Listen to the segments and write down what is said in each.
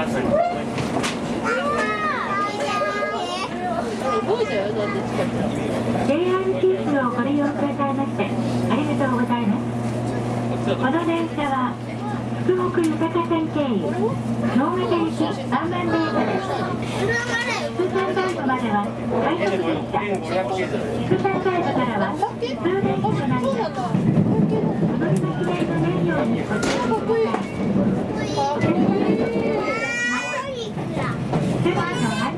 jr 九州をご利用くださいましてありがとうございますこの電車は福北豊線経由能形駅万万電車です通山サイドまでは快速でした副山サイドからは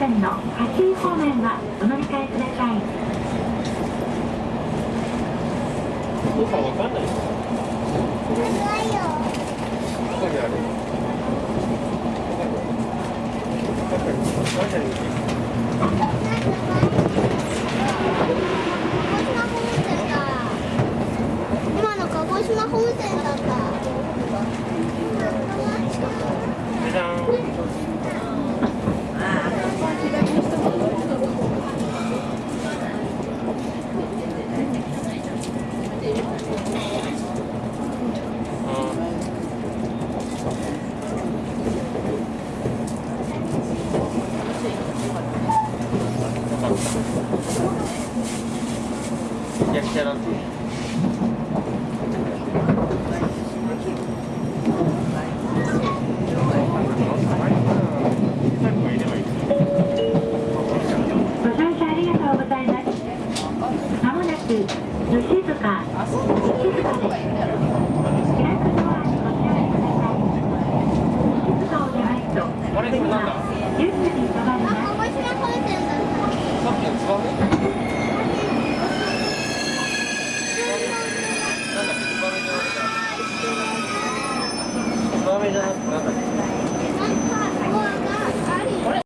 線の方面はお乗り換えください。わかんない。やりた。らって。静かで。甘めじゃなくなんか